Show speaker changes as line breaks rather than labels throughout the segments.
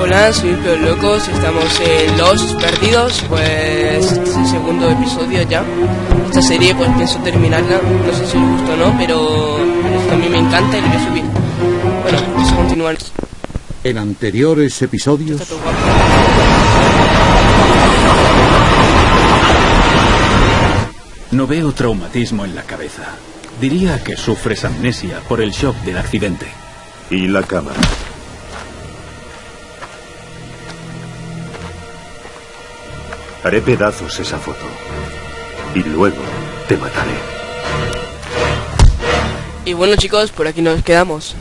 Hola, soy Peor Locos, estamos en Los Perdidos, pues este es el segundo episodio ya. Esta serie pues pienso terminarla, no sé si os gusta o no, pero a mí me encanta y lo voy a subir. Bueno, vamos a continuar.
En anteriores episodios...
No veo traumatismo en la cabeza. Diría que sufres amnesia por el shock del accidente.
Y la cámara. Haré pedazos esa foto. Y luego te mataré.
Y bueno chicos, por aquí nos quedamos.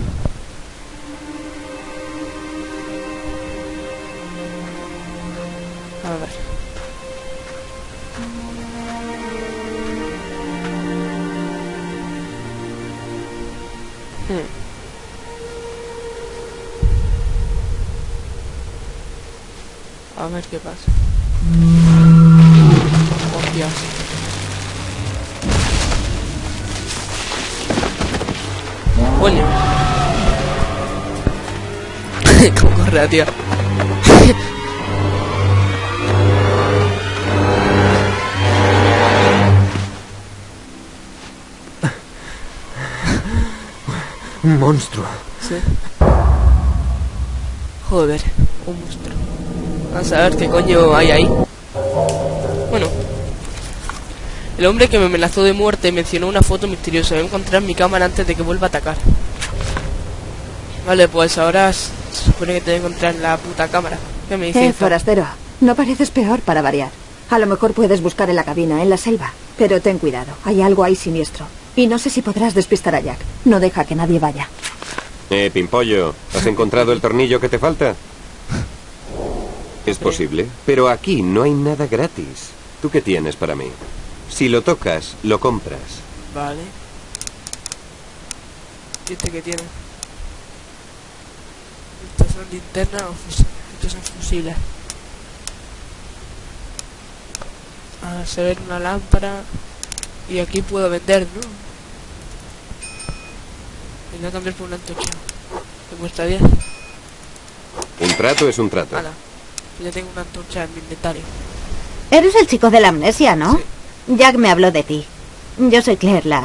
Hmm. A ver qué pasa. Hostias. Coño. ¿Cómo corre, tío?
Un monstruo.
Sí. Joder, un monstruo. Vamos a ver qué coño hay ahí. Bueno. El hombre que me amenazó de muerte mencionó una foto misteriosa. Voy a encontrar mi cámara antes de que vuelva a atacar. Vale, pues ahora se supone que tengo que encontrar la puta cámara. ¿Qué me dice?
Eh, forastero, no pareces peor para variar. A lo mejor puedes buscar en la cabina, en la selva. Pero ten cuidado, hay algo ahí siniestro. Y no sé si podrás despistar a Jack. No deja que nadie vaya.
Eh, Pimpollo, ¿has encontrado el tornillo que te falta? Es posible, pero aquí no hay nada gratis. ¿Tú qué tienes para mí? Si lo tocas, lo compras.
Vale. ¿Y este que tiene? Estos son linternas o fusiles. Estos son fusiles. A se ver una lámpara. Y aquí puedo vender, ¿no? Y voy a cambiar por una antorcha. Que cuesta 10.
Un trato es un trato.
Hala. Ya tengo una antorcha en mi inventario.
Eres el chico de la amnesia, ¿no? Jack me habló de ti. Yo soy Claire, la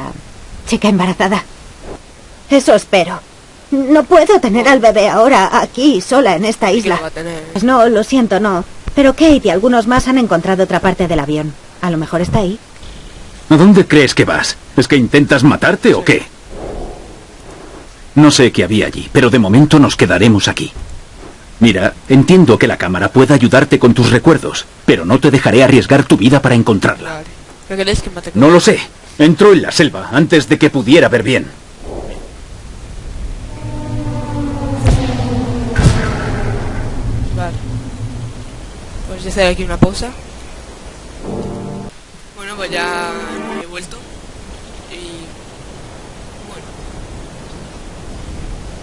chica embarazada. Eso espero. No puedo tener al bebé ahora, aquí, sola, en esta
¿Qué lo
isla.
tener?
Pues no, lo siento, no. Pero Kate y algunos más han encontrado otra parte del avión. A lo mejor está ahí.
¿A dónde crees que vas? ¿Es que intentas matarte o qué? No sé qué había allí, pero de momento nos quedaremos aquí. Mira, entiendo que la cámara pueda ayudarte con tus recuerdos, pero no te dejaré arriesgar tu vida para encontrarla. No lo sé. Entró en la selva antes de que pudiera ver bien.
Vale. Pues ya hacer aquí una pausa. Bueno, pues ya he vuelto. Y. Bueno.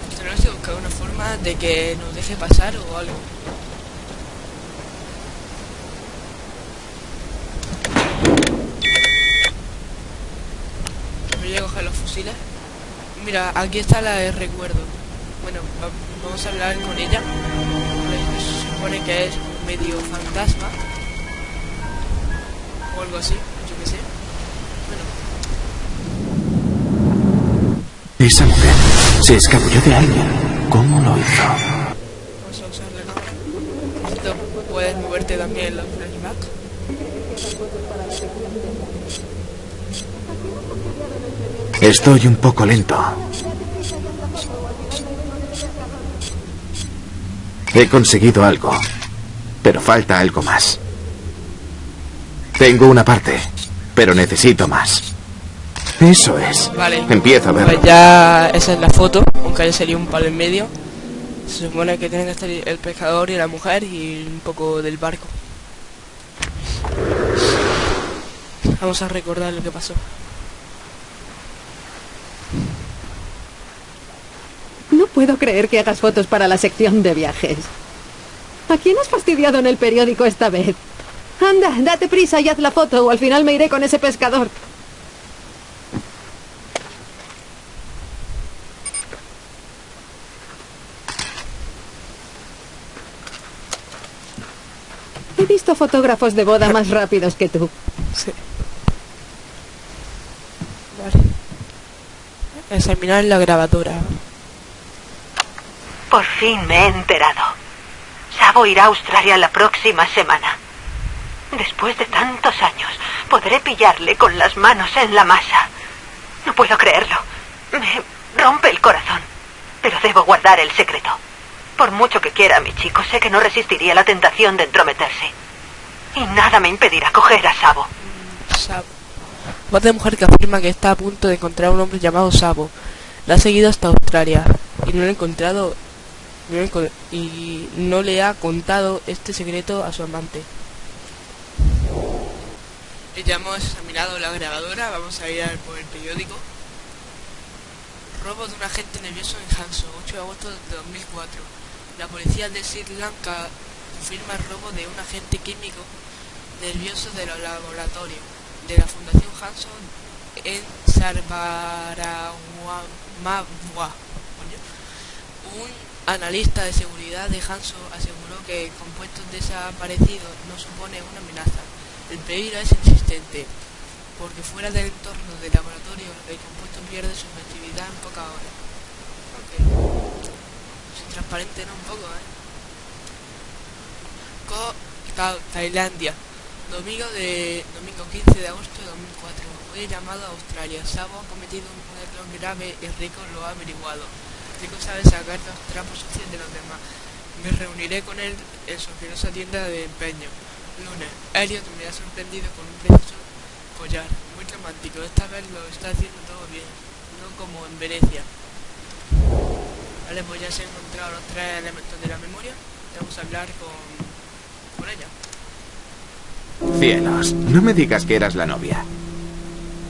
Pues tenemos que buscar una forma de que nos deje pasar o algo. Voy a coger los fusiles. Mira, aquí está la de recuerdo. Bueno, va- vamos a hablar con ella. Pues, Se supone que es medio fantasma. O algo así, yo qué sé. Bueno,
Esa mujer se escabulló de alguien. ¿Cómo lo hizo?
puedes moverte también los flashback.
Estoy un poco lento. He conseguido algo, pero falta algo más. Tengo una parte, pero necesito más. Eso es.
Vale.
Empiezo a
Pues
verlo.
ya esa es la foto, aunque haya salido un palo en medio. Se supone que tiene que estar el pescador y la mujer y un poco del barco. Vamos a recordar lo que pasó.
No puedo creer que hagas fotos para la sección de viajes. ¿A quién has fastidiado en el periódico esta vez? Anda, date prisa y haz la foto o al final me iré con ese pescador. Visto fotógrafos de boda más rápidos que tú.
Sí. Vale. Examinar la grabadora.
Por fin me he enterado. Sabo irá a Australia la próxima semana. Después de tantos años, podré pillarle con las manos en la masa. No puedo creerlo. Me rompe el corazón. Pero debo guardar el secreto. Por mucho que quiera a mi chico, sé que no resistiría la tentación de entrometerse. Y nada me impedirá coger a Sabo.
Sabo. Voz de mujer que afirma que está a punto de encontrar a un hombre llamado Sabo. La ha seguido hasta Australia y no lo ha encontrado y no le ha contado este secreto a su amante. Ya hemos examinado la grabadora, vamos a ir al- por el periódico. Robo de un agente nervioso en Hanso, 8 de agosto de 2004. La policía de Sri Lanka confirma el robo de un agente químico nervioso de los laboratorios de la Fundación Hanson en Sarbaragua. Un analista de seguridad de Hanso aseguró que compuestos desaparecidos no supone una amenaza. El peligro es insistente, porque fuera del entorno del laboratorio el compuesto pierde su efectividad en pocas horas. Transparente, ¿no? Un poco, ¿eh? Ko Ta- Tailandia. Domingo de domingo 15 de agosto de 2004. Hoy he llamado a Australia. Sabo ha cometido un error grave y Rico lo ha averiguado. Rico sabe sacar los trapos sucios de los demás. Me reuniré con él en su asquerosa tienda de empeño. Lunes. Elliot me ha sorprendido con un precioso collar. Muy romántico. Esta vez lo está haciendo todo bien. No como en Venecia. Vale, pues ya se han encontrado los tres elementos de la memoria. Vamos a hablar con, con ella.
Cielos, no me digas que eras la novia.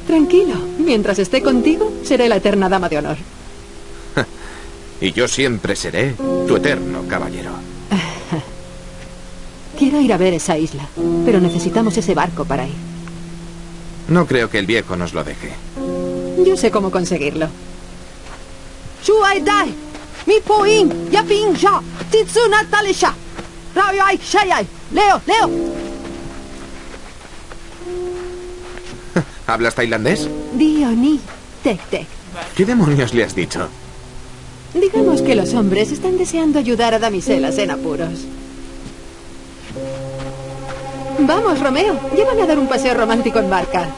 Tranquilo, mientras esté contigo, seré la eterna dama de honor.
Y yo siempre seré tu eterno caballero.
Quiero ir a ver esa isla, pero necesitamos ese barco para ir.
No creo que el viejo nos lo deje.
Yo sé cómo conseguirlo.
Chuai dai, mi poin, ya pin ja, titsu natalisha. Rayai shayai, Leo, Leo.
¿Hablas tailandés?
Dioni, tec tec.
¿Qué demonios le has dicho?
Digamos que los hombres están deseando ayudar a damiselas en apuros. Vamos, Romeo, llévame a dar un paseo romántico en barca.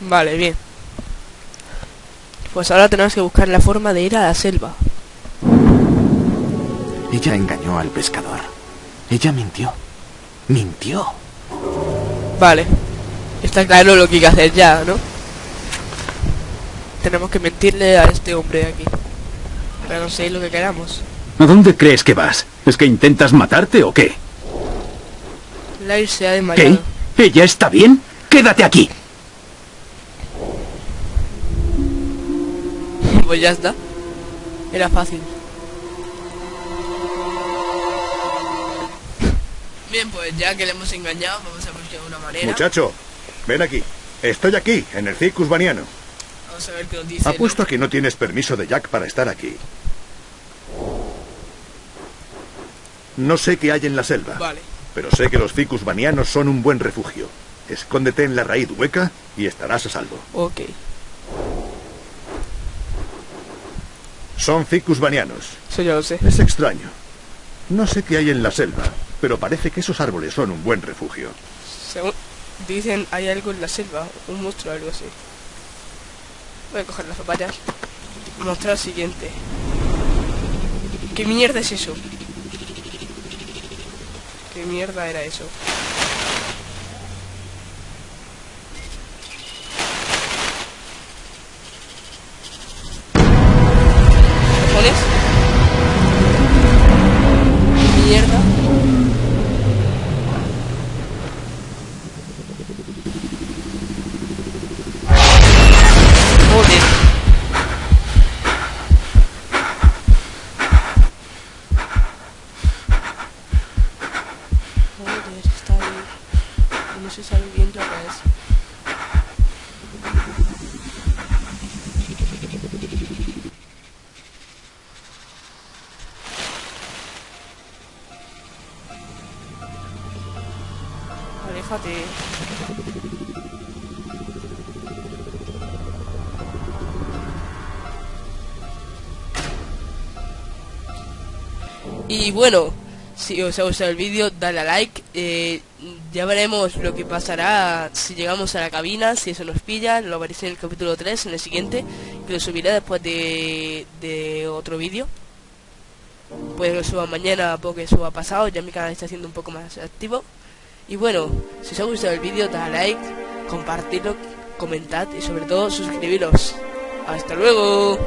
Vale, bien. Pues ahora tenemos que buscar la forma de ir a la selva.
Ella engañó al pescador. Ella mintió. Mintió.
Vale. Está claro lo que hay que hacer ya, ¿no? Tenemos que mentirle a este hombre de aquí. Para conseguir lo que queramos.
¿A dónde crees que vas? ¿Es que intentas matarte o qué?
Lair se ha desmayado.
¿Qué? ¿Ella está bien? Quédate aquí.
Pues ya está. Era fácil. Bien, pues ya que le hemos engañado, vamos a buscar una manera.
Muchacho, ven aquí. Estoy aquí, en el Circus Baniano.
Vamos a ver qué nos dice.
Apuesto a que no tienes permiso de Jack para estar aquí. No sé qué hay en la selva,
Vale.
pero sé que los ficus banianos son un buen refugio. Escóndete en la raíz hueca y estarás a salvo.
Ok.
Son ficus banianos.
Eso ya lo sé.
Es extraño. No sé qué hay en la selva, pero parece que esos árboles son un buen refugio.
Según dicen, hay algo en la selva, un monstruo o algo así. Voy a coger las zapatas y mostrar siguiente. ¿Qué mierda es eso? ¿Qué mierda era eso? no se sabe bien lo que es. Aléjate. Y bueno, si os ha gustado el vídeo, dale a like. eh, ya veremos lo que pasará si llegamos a la cabina, si eso nos pilla. Lo veréis en el capítulo 3, en el siguiente, que lo subiré después de, otro vídeo. Que lo suba mañana, porque suba pasado, ya mi canal está siendo un poco más activo. Y bueno, si os ha gustado el vídeo, dale a like, compartirlo, comentad y sobre todo suscribiros. ¡Hasta luego!